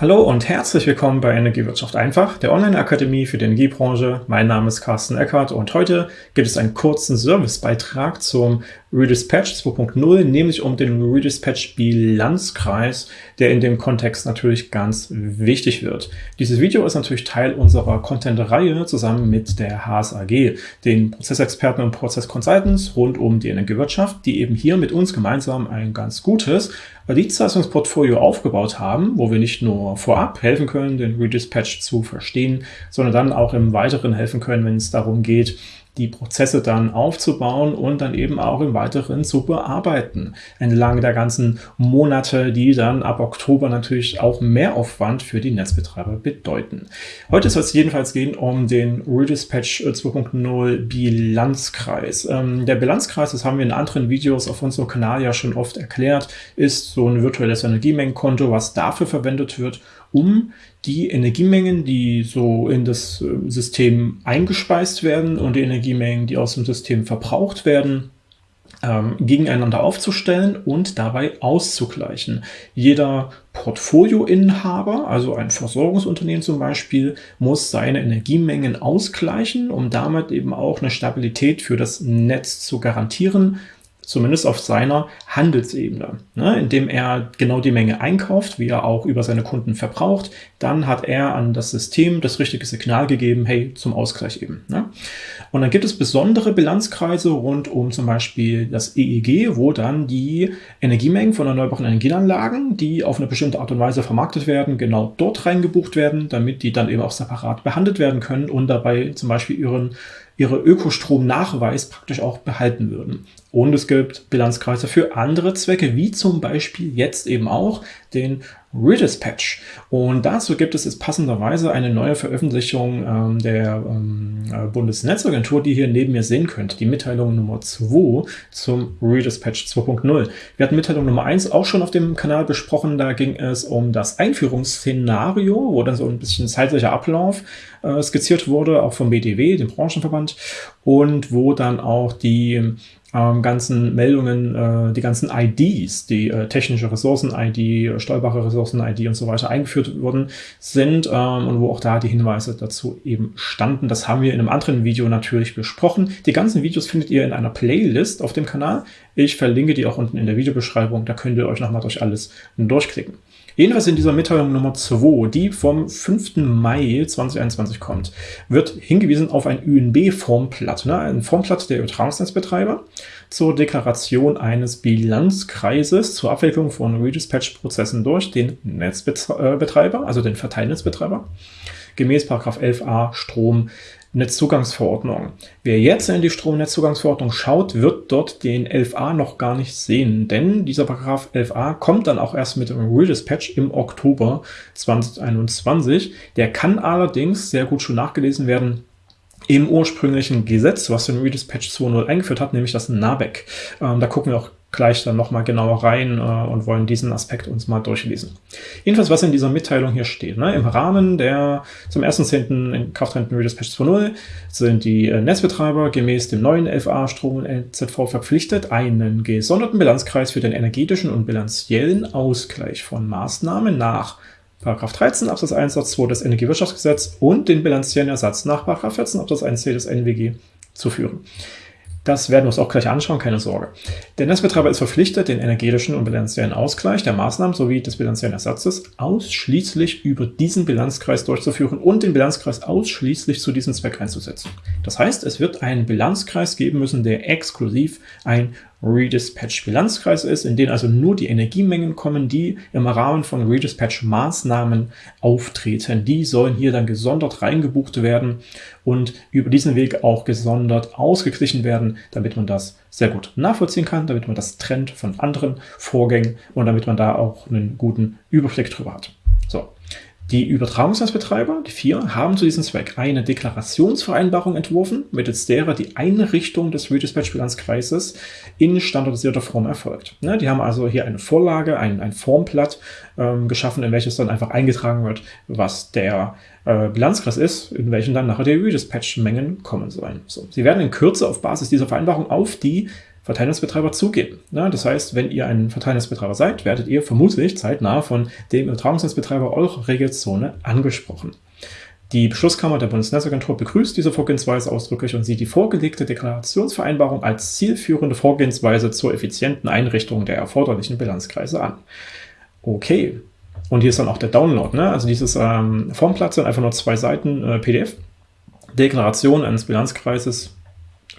Hallo und herzlich willkommen bei Energiewirtschaft einfach, der Online-Akademie für die Energiebranche. Mein Name ist Carsten Eckert und heute gibt es einen kurzen Servicebeitrag zum Redispatch 2.0, nämlich um den Redispatch Bilanzkreis, der in dem Kontext natürlich ganz wichtig wird. Dieses Video ist natürlich Teil unserer Content-Reihe zusammen mit der HSAG, den Prozessexperten und Prozessconsultants rund um die Energiewirtschaft, die eben hier mit uns gemeinsam ein ganz gutes Dienstleistungsportfolio aufgebaut haben, wo wir nicht nur vorab helfen können, den Redispatch zu verstehen, sondern dann auch im Weiteren helfen können, wenn es darum geht, die Prozesse dann aufzubauen und dann eben auch im Weiteren zu bearbeiten. Entlang der ganzen Monate, die dann ab Oktober natürlich auch mehr Aufwand für die Netzbetreiber bedeuten. Heute soll es jedenfalls gehen um den Redispatch 2.0 Bilanzkreis. Ähm, der Bilanzkreis, das haben wir in anderen Videos auf unserem Kanal ja schon oft erklärt, ist so ein virtuelles Energiemengenkonto, was dafür verwendet wird, um die Energiemengen, die so in das äh, System eingespeist werden und die Energiemengen, die aus dem System verbraucht werden, ähm, gegeneinander aufzustellen und dabei auszugleichen. Jeder Portfolioinhaber, also ein Versorgungsunternehmen zum Beispiel, muss seine Energiemengen ausgleichen, um damit eben auch eine Stabilität für das Netz zu garantieren zumindest auf seiner Handelsebene, ne, indem er genau die Menge einkauft, wie er auch über seine Kunden verbraucht, dann hat er an das System das richtige Signal gegeben, hey, zum Ausgleich eben. Ne? Und dann gibt es besondere Bilanzkreise rund um zum Beispiel das EEG, wo dann die Energiemengen von erneuerbaren Energieanlagen, die auf eine bestimmte Art und Weise vermarktet werden, genau dort reingebucht werden, damit die dann eben auch separat behandelt werden können und dabei zum Beispiel ihren ihre Ökostromnachweis praktisch auch behalten würden. Und es gibt Bilanzkreise für andere Zwecke, wie zum Beispiel jetzt eben auch den Redispatch. Und dazu gibt es jetzt passenderweise eine neue Veröffentlichung ähm, der ähm, äh, Bundesnetzagentur, die ihr neben mir sehen könnt. Die Mitteilung Nummer 2 zum Redispatch 2.0. Wir hatten Mitteilung Nummer 1 auch schon auf dem Kanal besprochen. Da ging es um das Einführungsszenario, wo dann so ein bisschen zeitlicher Ablauf äh, skizziert wurde, auch vom BDW, dem Branchenverband, und wo dann auch die ähm, ganzen Meldungen, äh, die ganzen IDs, die äh, technische Ressourcen-ID, steuerbare Ressourcen-ID und so weiter eingeführt worden sind ähm, und wo auch da die Hinweise dazu eben standen. Das haben wir in einem anderen Video natürlich besprochen. Die ganzen Videos findet ihr in einer Playlist auf dem Kanal. Ich verlinke die auch unten in der Videobeschreibung. Da könnt ihr euch nochmal durch alles durchklicken. Jedenfalls in dieser Mitteilung Nummer 2, die vom 5. Mai 2021 kommt, wird hingewiesen auf ein UNB-Formblatt, ne, ein Formblatt der Übertragungsnetzbetreiber zur Deklaration eines Bilanzkreises zur Abwicklung von Redispatch-Prozessen durch den Netzbetreiber, also den Verteilnetzbetreiber, gemäß 11a Strom Netzzugangsverordnung. Wer jetzt in die Stromnetzzugangsverordnung schaut, wird dort den 11a noch gar nicht sehen, denn dieser Paragraph 11a kommt dann auch erst mit dem Redispatch im Oktober 2021. Der kann allerdings sehr gut schon nachgelesen werden im ursprünglichen Gesetz, was den Redispatch 2.0 eingeführt hat, nämlich das NABEC. Ähm, da gucken wir auch gleich dann nochmal genauer rein äh, und wollen diesen Aspekt uns mal durchlesen. Jedenfalls, was in dieser Mitteilung hier steht. Ne? Im Rahmen der zum 1.10. in Kraft tretenden Redispatch 2.0 sind die äh, Netzbetreiber gemäß dem neuen 11a Strom- und NZV verpflichtet, einen gesonderten Bilanzkreis für den energetischen und bilanziellen Ausgleich von Maßnahmen nach 13 Absatz 1 Satz 2 des Energiewirtschaftsgesetz und den bilanziellen Ersatz nach 14 Absatz 1c des NWG zu führen. Das werden wir uns auch gleich anschauen, keine Sorge. Der Netzbetreiber ist verpflichtet, den energetischen und bilanziellen Ausgleich der Maßnahmen sowie des bilanziellen Ersatzes ausschließlich über diesen Bilanzkreis durchzuführen und den Bilanzkreis ausschließlich zu diesem Zweck einzusetzen. Das heißt, es wird einen Bilanzkreis geben müssen, der exklusiv ein Redispatch-Bilanzkreis ist, in den also nur die Energiemengen kommen, die im Rahmen von Redispatch-Maßnahmen auftreten. Die sollen hier dann gesondert reingebucht werden und über diesen Weg auch gesondert ausgeglichen werden, damit man das sehr gut nachvollziehen kann, damit man das trennt von anderen Vorgängen und damit man da auch einen guten Überblick drüber hat. So, die Übertragungsnetzbetreiber, die vier, haben zu diesem Zweck eine Deklarationsvereinbarung entworfen, mittels derer die Einrichtung des Redispatch-Bilanzkreises in standardisierter Form erfolgt. Ne, die haben also hier eine Vorlage, ein, ein Formblatt ähm, geschaffen, in welches dann einfach eingetragen wird, was der äh, Bilanzkreis ist, in welchen dann nachher die Redispatch-Mengen kommen sollen. So, sie werden in Kürze auf Basis dieser Vereinbarung auf die Verteilnetzbetreiber zugehen. Ja, das heißt, wenn ihr ein Verteilnetzbetreiber seid, werdet ihr vermutlich zeitnah von dem Übertragungsnetzbetreiber eurer Regelzone angesprochen. Die Beschlusskammer der Bundesnetzagentur begrüßt diese Vorgehensweise ausdrücklich und sieht die vorgelegte Deklarationsvereinbarung als zielführende Vorgehensweise zur effizienten Einrichtung der erforderlichen Bilanzkreise an. Okay, und hier ist dann auch der Download, ne? also dieses ähm, Formblatt sind einfach nur zwei Seiten äh, PDF. Deklaration eines Bilanzkreises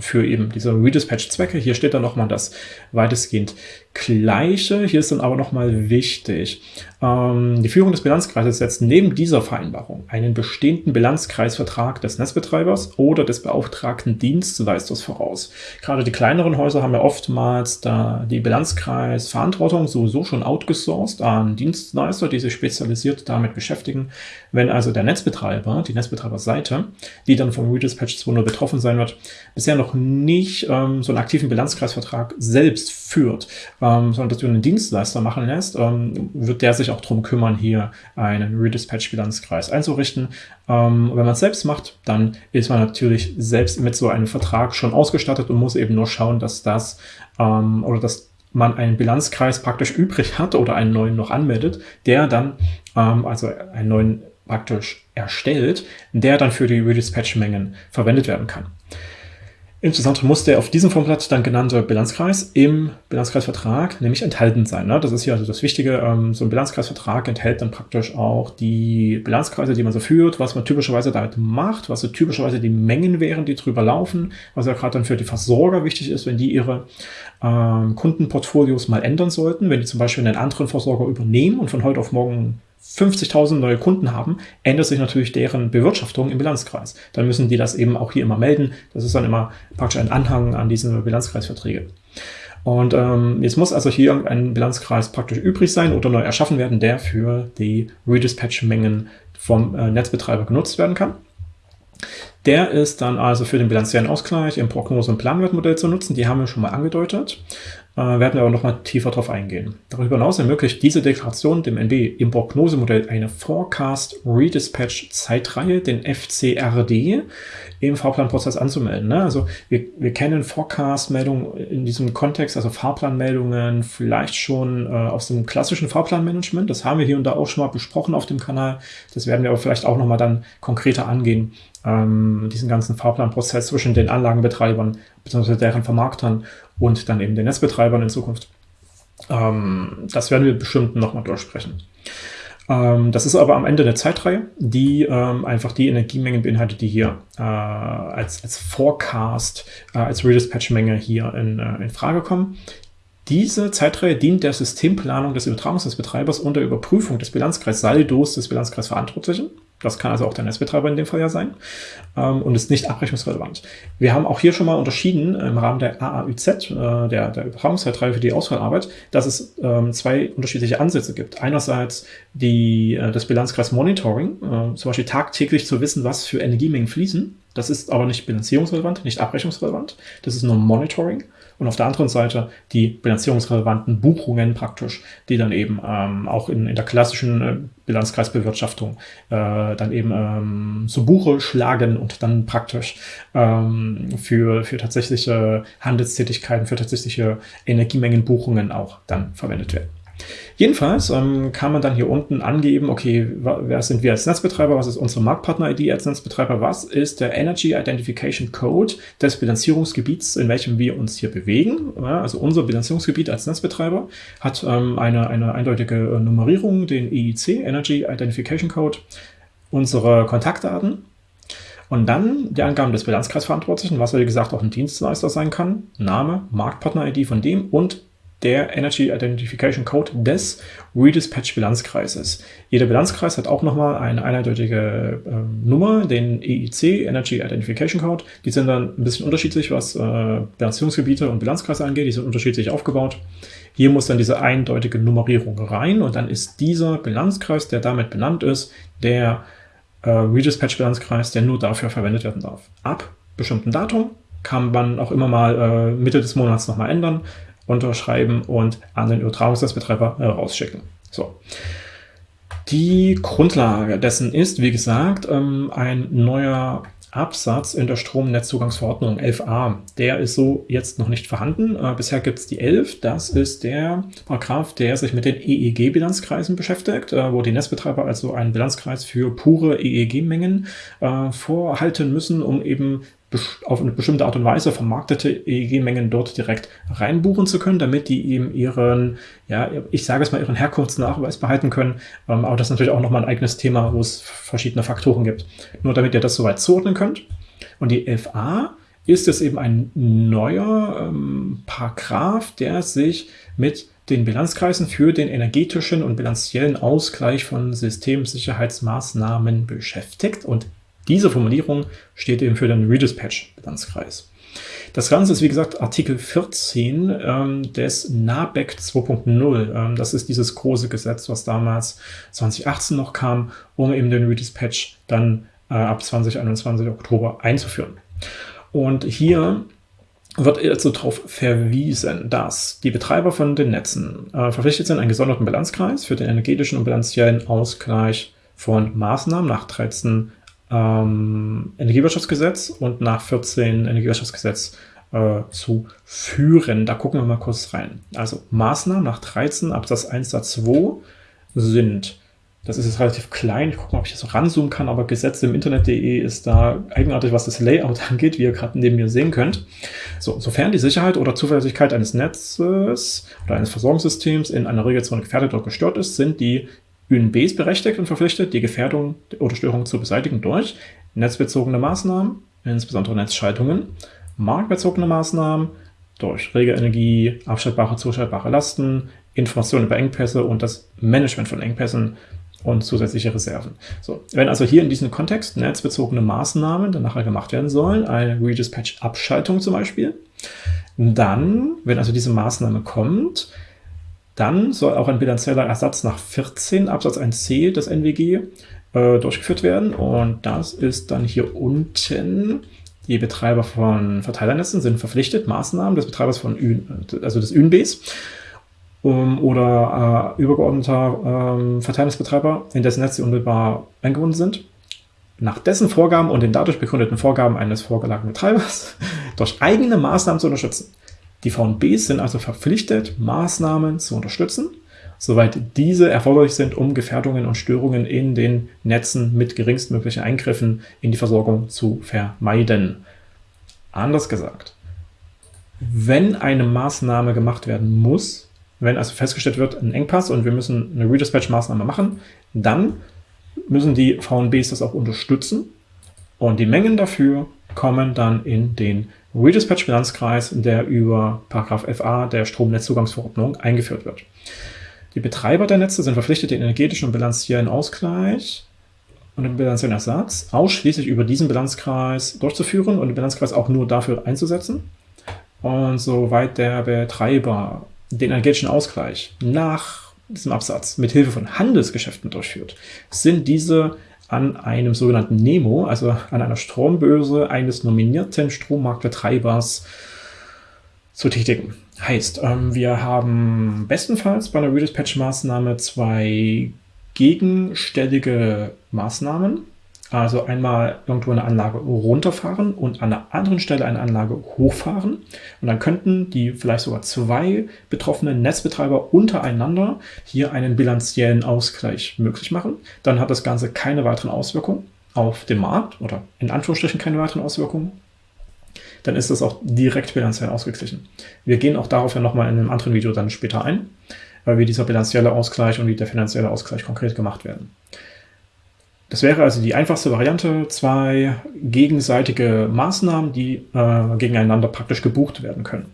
für eben diese Redispatch-Zwecke. Hier steht dann nochmal das weitestgehend Gleiche. Hier ist dann aber nochmal wichtig. Ähm, die Führung des Bilanzkreises setzt neben dieser Vereinbarung einen bestehenden Bilanzkreisvertrag des Netzbetreibers oder des beauftragten Dienstleisters voraus. Gerade die kleineren Häuser haben ja oftmals da die Bilanzkreisverantwortung sowieso schon outgesourced an Dienstleister, die sich spezialisiert damit beschäftigen. Wenn also der Netzbetreiber, die Netzbetreiberseite, die dann vom Redispatch 2.0 betroffen sein wird, bisher noch nicht ähm, so einen aktiven Bilanzkreisvertrag selbst führt, ähm, sondern dass du einen Dienstleister machen lässt, ähm, wird der sich auch darum kümmern, hier einen Redispatch-Bilanzkreis einzurichten. Ähm, wenn man es selbst macht, dann ist man natürlich selbst mit so einem Vertrag schon ausgestattet und muss eben nur schauen, dass das ähm, oder dass man einen Bilanzkreis praktisch übrig hat oder einen neuen noch anmeldet, der dann, ähm, also einen neuen praktisch erstellt, der dann für die Redispatch-Mengen verwendet werden kann. Insbesondere muss der auf diesem Formblatt dann genannte Bilanzkreis im Bilanzkreisvertrag nämlich enthalten sein. Ne? Das ist hier also das Wichtige. Ähm, so ein Bilanzkreisvertrag enthält dann praktisch auch die Bilanzkreise, die man so führt, was man typischerweise damit macht, was so typischerweise die Mengen wären, die drüber laufen, was ja gerade dann für die Versorger wichtig ist, wenn die ihre ähm, Kundenportfolios mal ändern sollten, wenn die zum Beispiel einen anderen Versorger übernehmen und von heute auf morgen 50.000 neue Kunden haben, ändert sich natürlich deren Bewirtschaftung im Bilanzkreis. Dann müssen die das eben auch hier immer melden. Das ist dann immer praktisch ein Anhang an diese Bilanzkreisverträge. Und ähm, jetzt muss also hier ein Bilanzkreis praktisch übrig sein oder neu erschaffen werden, der für die Redispatch-Mengen vom äh, Netzbetreiber genutzt werden kann. Der ist dann also für den bilanziellen Ausgleich im Prognose- und Planwertmodell zu nutzen. Die haben wir schon mal angedeutet. Äh, werden wir aber noch mal tiefer darauf eingehen. Darüber hinaus ermöglicht diese Deklaration dem NB im Prognosemodell eine Forecast Redispatch Zeitreihe, den FCRD, im Fahrplanprozess anzumelden. Ne? Also wir, wir kennen Forecast-Meldungen in diesem Kontext, also Fahrplanmeldungen vielleicht schon äh, aus dem klassischen Fahrplanmanagement. Das haben wir hier und da auch schon mal besprochen auf dem Kanal. Das werden wir aber vielleicht auch noch mal dann konkreter angehen, ähm, diesen ganzen Fahrplanprozess zwischen den Anlagenbetreibern bzw. deren Vermarktern und dann eben den Netzbetreibern in Zukunft. Ähm, das werden wir bestimmt nochmal durchsprechen. Ähm, das ist aber am Ende der Zeitreihe, die ähm, einfach die Energiemengen beinhaltet, die hier äh, als, als Forecast, äh, als Redispatch-Menge hier in, äh, in Frage kommen. Diese Zeitreihe dient der Systemplanung des Übertragungsnetzbetreibers und der Überprüfung des Bilanzkreissaldos des Bilanzkreisverantwortlichen. Das kann also auch der Netzbetreiber in dem Fall ja sein ähm, und ist nicht abrechnungsrelevant. Wir haben auch hier schon mal unterschieden im Rahmen der AAÜZ, äh, der, der Übertragungszeitreihe für die Auswahlarbeit, dass es ähm, zwei unterschiedliche Ansätze gibt. Einerseits die, äh, das Bilanzkreis Monitoring, äh, zum Beispiel tagtäglich zu wissen, was für Energiemengen fließen. Das ist aber nicht bilanzierungsrelevant, nicht abrechnungsrelevant. Das ist nur Monitoring und auf der anderen Seite die bilanzierungsrelevanten Buchungen praktisch, die dann eben ähm, auch in, in der klassischen äh, Bilanzkreisbewirtschaftung äh, dann eben ähm, zu Buche schlagen und dann praktisch ähm, für, für tatsächliche Handelstätigkeiten, für tatsächliche Energiemengenbuchungen auch dann verwendet werden. Jedenfalls ähm, kann man dann hier unten angeben, okay, wer sind wir als Netzbetreiber, was ist unsere Marktpartner-ID als Netzbetreiber, was ist der Energy Identification Code des Bilanzierungsgebiets, in welchem wir uns hier bewegen. Ja, also unser Bilanzierungsgebiet als Netzbetreiber hat ähm, eine, eine eindeutige äh, Nummerierung, den EIC, Energy Identification Code, unsere Kontaktdaten, und dann die Angaben des Bilanzkreisverantwortlichen, was wie gesagt auch ein Dienstleister sein kann, Name, Marktpartner-ID von dem und der Energy Identification Code des Redispatch Bilanzkreises. Jeder Bilanzkreis hat auch nochmal eine eindeutige äh, Nummer, den EIC, Energy Identification Code. Die sind dann ein bisschen unterschiedlich, was äh, Bilanzierungsgebiete und Bilanzkreise angeht. Die sind unterschiedlich aufgebaut. Hier muss dann diese eindeutige Nummerierung rein und dann ist dieser Bilanzkreis, der damit benannt ist, der äh, Redispatch Bilanzkreis, der nur dafür verwendet werden darf. Ab bestimmten Datum kann man auch immer mal äh, Mitte des Monats nochmal ändern unterschreiben und an den Übertragungsnetzbetreiber äh, rausschicken. So. Die Grundlage dessen ist, wie gesagt, ähm, ein neuer Absatz in der Stromnetzzugangsverordnung 11a. Der ist so jetzt noch nicht vorhanden. Äh, bisher gibt es die 11. Das ist der Paragraph, der sich mit den EEG-Bilanzkreisen beschäftigt, äh, wo die Netzbetreiber also einen Bilanzkreis für pure EEG-Mengen vorhalten müssen, um eben auf eine bestimmte Art und Weise vermarktete EEG-Mengen dort direkt reinbuchen zu können, damit die eben ihren, ja, ich sage es mal, ihren Herkunftsnachweis behalten können. Ähm, aber das ist natürlich auch nochmal ein eigenes Thema, wo es verschiedene Faktoren gibt. Nur damit ihr das soweit zuordnen könnt. Und die 11a ist es eben ein neuer ähm, Paragraph, der sich mit den Bilanzkreisen für den energetischen und bilanziellen Ausgleich von Systemsicherheitsmaßnahmen beschäftigt. Und diese Formulierung steht eben für den Redispatch-Bilanzkreis. Das Ganze ist, wie gesagt, Artikel 14 ähm, des NABEC 2.0. Ähm, das ist dieses große Gesetz, was damals 2018 noch kam, um eben den Redispatch dann äh, ab 2021 Oktober einzuführen. Und hier wird also darauf verwiesen, dass die Betreiber von den Netzen äh, verpflichtet sind, einen gesonderten Bilanzkreis für den energetischen und bilanziellen Ausgleich von Maßnahmen nach 13 ähm, Energiewirtschaftsgesetz und nach 14 Energiewirtschaftsgesetz äh, zu führen. Da gucken wir mal kurz rein. Also Maßnahmen nach 13 Absatz 1 Satz 2 sind, das ist jetzt relativ klein, ich gucke mal, ob ich das ranzoomen kann, aber Gesetze im Internet.de ist da eigenartig, was das Layout angeht, wie ihr gerade neben mir sehen könnt. So, sofern die Sicherheit oder Zuverlässigkeit eines Netzes oder eines Versorgungssystems in einer Regelzone gefährdet oder gestört ist, sind die ÖNB ist berechtigt und verpflichtet, die Gefährdung oder Störung zu beseitigen durch netzbezogene Maßnahmen, insbesondere Netzschaltungen, marktbezogene Maßnahmen, durch rege Energie, abschaltbare, zuschaltbare Lasten, Informationen über Engpässe und das Management von Engpässen und zusätzliche Reserven. So, wenn also hier in diesem Kontext netzbezogene Maßnahmen dann nachher gemacht werden sollen, eine Redispatch-Abschaltung zum Beispiel, dann, wenn also diese Maßnahme kommt, dann soll auch ein bilanzieller Ersatz nach 14 Absatz 1c des NWG äh, durchgeführt werden. Und das ist dann hier unten. Die Betreiber von Verteilernetzen sind verpflichtet, Maßnahmen des Betreibers von Ü, also des ÜNBs um, oder äh, übergeordneter ähm, Verteilungsbetreiber, in dessen Netze unmittelbar eingebunden sind, nach dessen Vorgaben und den dadurch begründeten Vorgaben eines vorgelagten Betreibers durch eigene Maßnahmen zu unterstützen. Die VNBs sind also verpflichtet, Maßnahmen zu unterstützen, soweit diese erforderlich sind, um Gefährdungen und Störungen in den Netzen mit geringstmöglichen Eingriffen in die Versorgung zu vermeiden. Anders gesagt, wenn eine Maßnahme gemacht werden muss, wenn also festgestellt wird, ein Engpass und wir müssen eine Redispatch-Maßnahme machen, dann müssen die VNBs das auch unterstützen und die Mengen dafür kommen dann in den Redispatch-Bilanzkreis, der über 11a der Stromnetzzugangsverordnung eingeführt wird. Die Betreiber der Netze sind verpflichtet, den energetischen und bilanziellen Ausgleich und den bilanziellen Ersatz ausschließlich über diesen Bilanzkreis durchzuführen und den Bilanzkreis auch nur dafür einzusetzen. Und soweit der Betreiber den energetischen Ausgleich nach diesem Absatz mit Hilfe von Handelsgeschäften durchführt, sind diese an einem sogenannten Nemo, also an einer Strombörse eines nominierten Strommarktbetreibers zu tätigen. Heißt, ähm, wir haben bestenfalls bei einer Redispatch-Maßnahme zwei gegenstellige Maßnahmen, also einmal irgendwo eine Anlage runterfahren und an einer anderen Stelle eine Anlage hochfahren. Und dann könnten die vielleicht sogar zwei betroffenen Netzbetreiber untereinander hier einen bilanziellen Ausgleich möglich machen. Dann hat das Ganze keine weiteren Auswirkungen auf den Markt oder in Anführungsstrichen keine weiteren Auswirkungen. Dann ist das auch direkt bilanziell ausgeglichen. Wir gehen auch darauf ja nochmal in einem anderen Video dann später ein, wie dieser bilanzielle Ausgleich und wie der finanzielle Ausgleich konkret gemacht werden. Das wäre also die einfachste Variante, zwei gegenseitige Maßnahmen, die äh, gegeneinander praktisch gebucht werden können.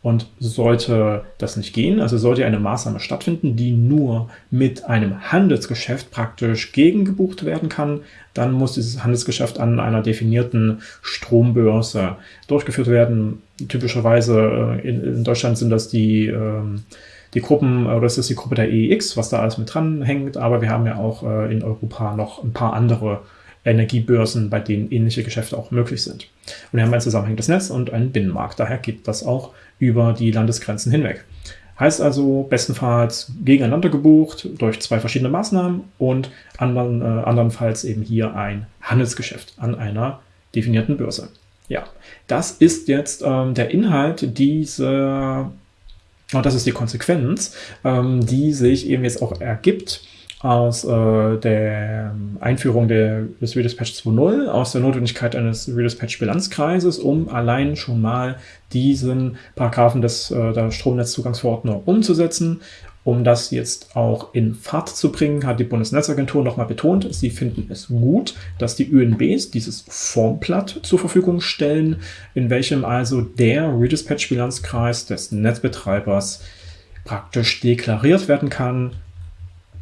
Und sollte das nicht gehen, also sollte eine Maßnahme stattfinden, die nur mit einem Handelsgeschäft praktisch gegengebucht werden kann, dann muss dieses Handelsgeschäft an einer definierten Strombörse durchgeführt werden. Typischerweise äh, in, in Deutschland sind das die ähm, die Gruppen, oder es ist die Gruppe der EEX, was da alles mit dran hängt, aber wir haben ja auch äh, in Europa noch ein paar andere Energiebörsen, bei denen ähnliche Geschäfte auch möglich sind. Und wir haben ein zusammenhängendes Netz und einen Binnenmarkt, daher geht das auch über die Landesgrenzen hinweg. Heißt also bestenfalls gegeneinander gebucht durch zwei verschiedene Maßnahmen und andern, äh, andernfalls eben hier ein Handelsgeschäft an einer definierten Börse. Ja, das ist jetzt ähm, der Inhalt dieser, und das ist die Konsequenz, ähm, die sich eben jetzt auch ergibt aus äh, der Einführung der, des Redispatch 2.0, aus der Notwendigkeit eines Redispatch Bilanzkreises, um allein schon mal diesen Paragraphen des, äh, der Stromnetzzugangsverordnung umzusetzen. Um das jetzt auch in Fahrt zu bringen, hat die Bundesnetzagentur nochmal betont, sie finden es gut, dass die ÖNBs dieses Formblatt zur Verfügung stellen, in welchem also der Redispatch-Bilanzkreis des Netzbetreibers praktisch deklariert werden kann,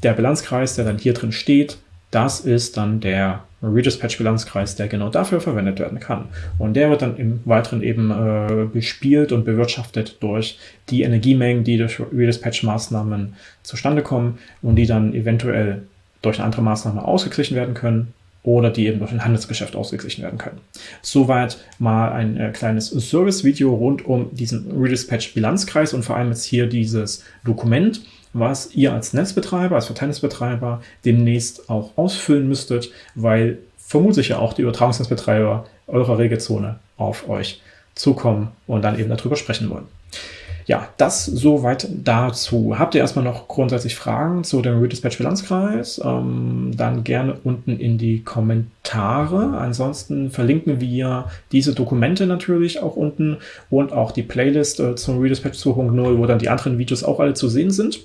der Bilanzkreis, der dann hier drin steht, das ist dann der Redispatch-Bilanzkreis, der genau dafür verwendet werden kann. Und der wird dann im Weiteren eben äh, bespielt und bewirtschaftet durch die Energiemengen, die durch Redispatch-Maßnahmen zustande kommen und die dann eventuell durch eine andere Maßnahme ausgeglichen werden können oder die eben durch ein Handelsgeschäft ausgeglichen werden können. Soweit mal ein äh, kleines Service-Video rund um diesen Redispatch-Bilanzkreis und vor allem jetzt hier dieses Dokument, was ihr als Netzbetreiber, als Verteilnetzbetreiber demnächst auch ausfüllen müsstet, weil vermutlich ja auch die Übertragungsnetzbetreiber eurer Regelzone auf euch zukommen und dann eben darüber sprechen wollen. Ja, das soweit dazu. Habt ihr erstmal noch grundsätzlich Fragen zu dem Redispatch Bilanzkreis? Ähm, dann gerne unten in die Kommentare. Ansonsten verlinken wir diese Dokumente natürlich auch unten und auch die Playlist äh, zum Redispatch 2.0, wo dann die anderen Videos auch alle zu sehen sind.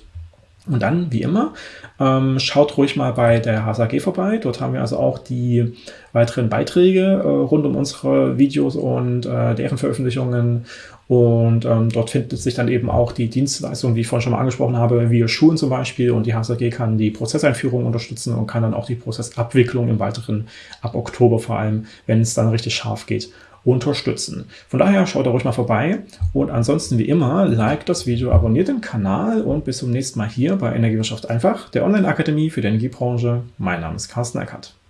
Und dann, wie immer, ähm, schaut ruhig mal bei der HSAG vorbei. Dort haben wir also auch die weiteren Beiträge äh, rund um unsere Videos und äh, deren Veröffentlichungen. Und ähm, dort findet sich dann eben auch die Dienstleistung, die ich vorhin schon mal angesprochen habe, wie Schulen zum Beispiel. Und die HSAG kann die Prozesseinführung unterstützen und kann dann auch die Prozessabwicklung im Weiteren ab Oktober vor allem, wenn es dann richtig scharf geht, unterstützen. Von daher schaut da ruhig mal vorbei und ansonsten wie immer, like das Video, abonniert den Kanal und bis zum nächsten Mal hier bei Energiewirtschaft einfach, der Online-Akademie für die Energiebranche. Mein Name ist Carsten Eckert.